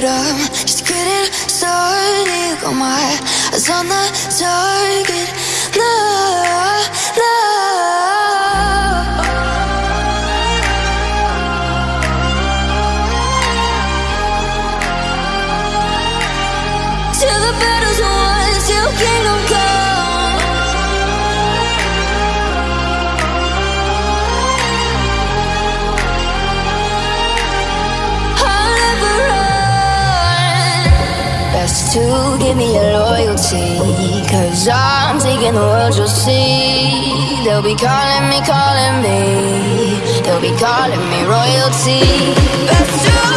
but I'm just getting started. Got my eyes on the target. No, no. To give me your loyalty. Cause I'm taking the world, you'll see. They'll be calling me, calling me. They'll be calling me royalty. Best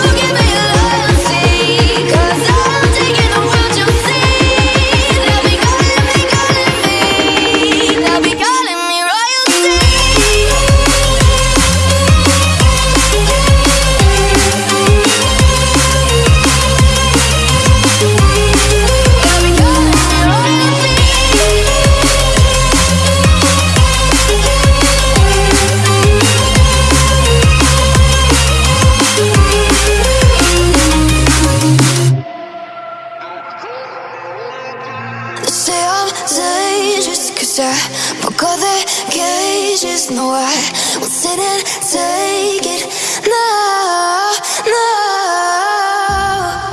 I broke all the cages No, I won't sit and take it. No, no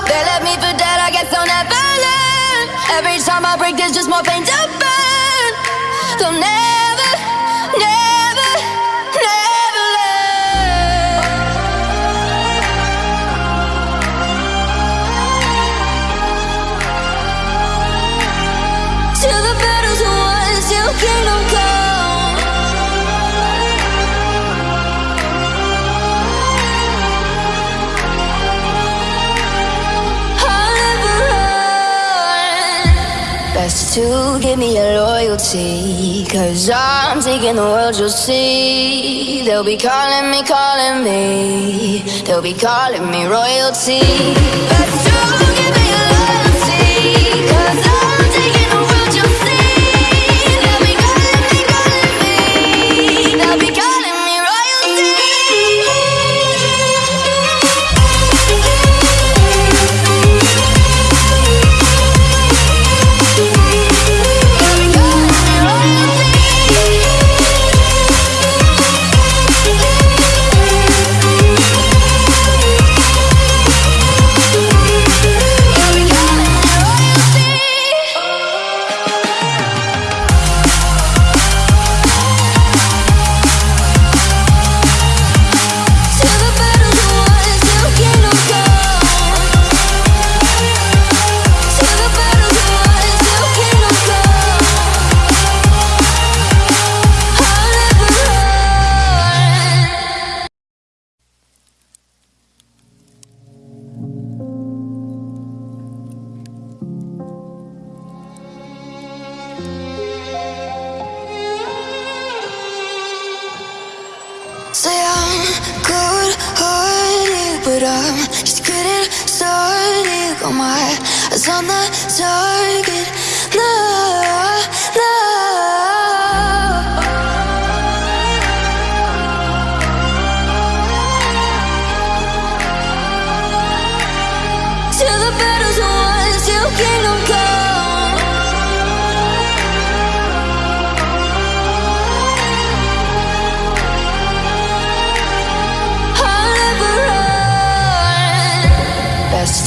They left me for dead, I guess I'll never learn. Every time I break there's just more pain to burn. They'll never, never Best to give me your loyalty. Cause I'm taking the world, you'll see. They'll be calling me, calling me. They'll be calling me royalty. But I'm just getting started. Got my eyes on the target. No, no.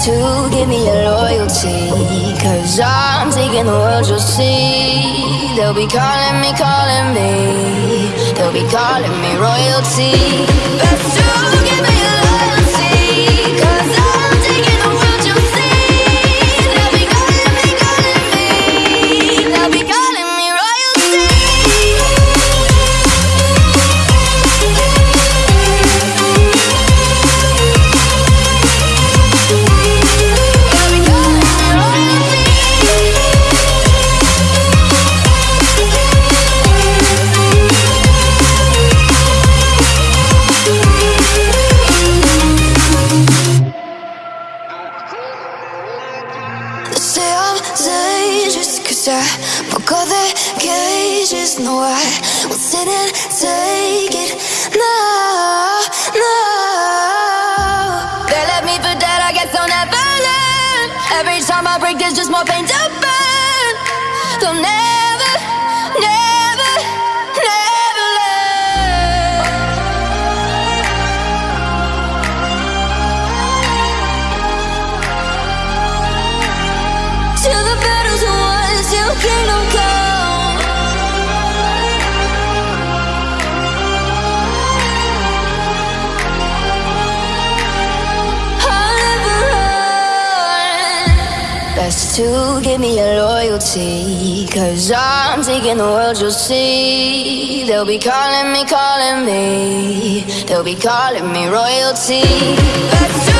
To give me your loyalty. Cause I'm taking the world, you'll see. They'll be calling me, calling me. They'll be calling me royalty. Best to give me I will sit and take it. They left me for dead, I guess I'll never learn. Every time I break, there's just more pain to burn. Don't ever. To give me your loyalty. Cause I'm taking the world, you'll see. They'll be calling me, calling me. They'll be calling me royalty.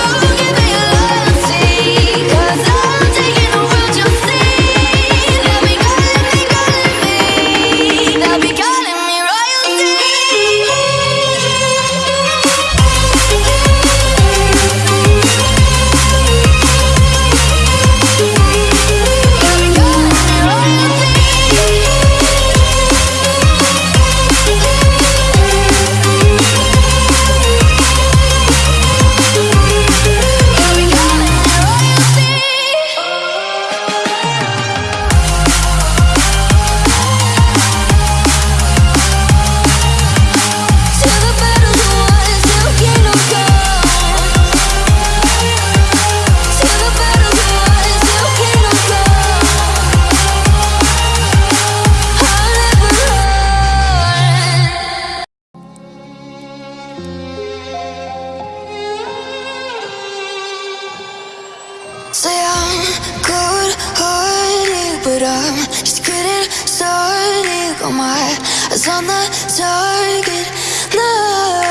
On the target. No,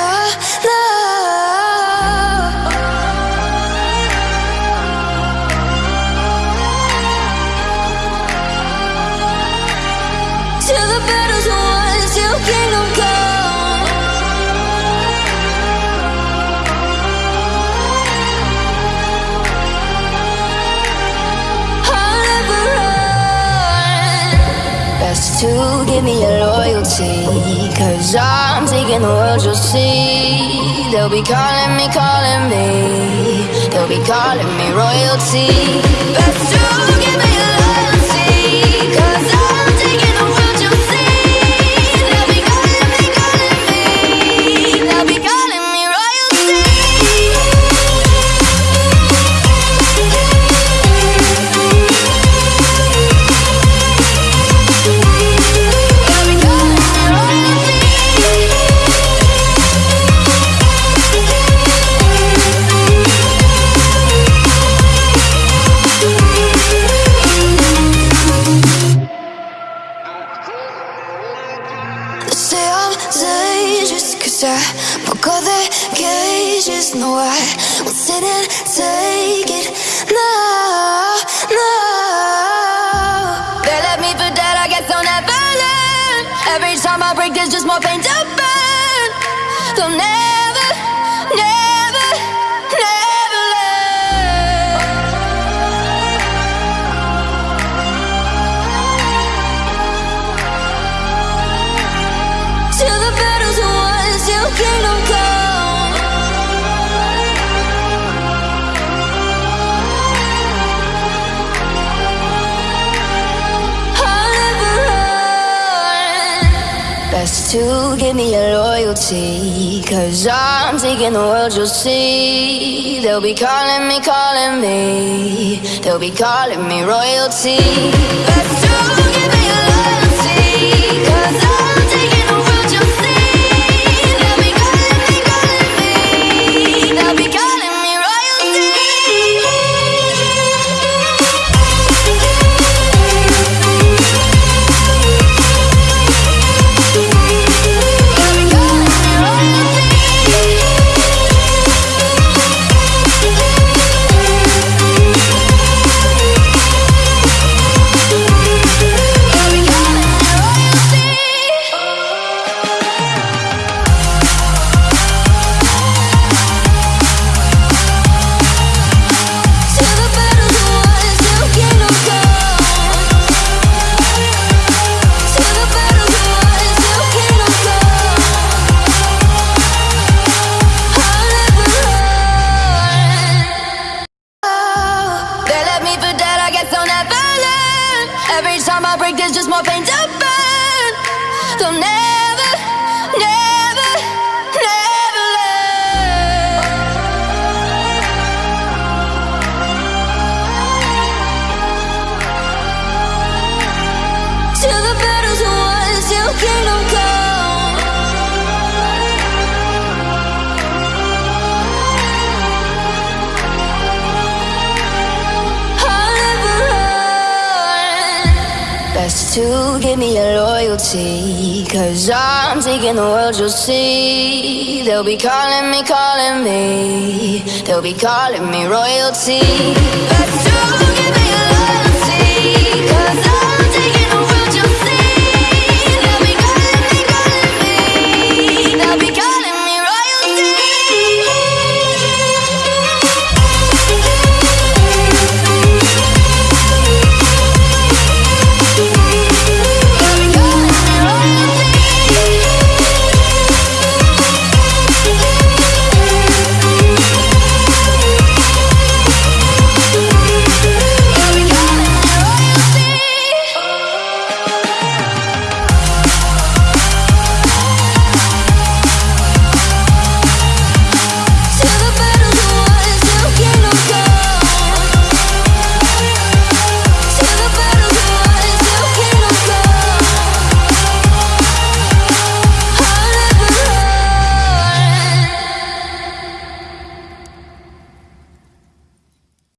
no. To give me your loyalty. Cause I'm taking the world, you'll see. They'll be calling me, calling me. They'll be calling me royalty. Broke all their cages No, I won't sit and take it. No, no. They left me for dead, I guess I'll never learn. Every time I break, there's just more pain to burn. They'll never, never Best to give me your loyalty. Cause I'm taking the world, you'll see. They'll be calling me, calling me. They'll be calling me royalty. Best to give pain to burn. They'll to give me your loyalty. Cause I'm taking the world, you'll see. They'll be calling me, calling me. They'll be calling me royalty.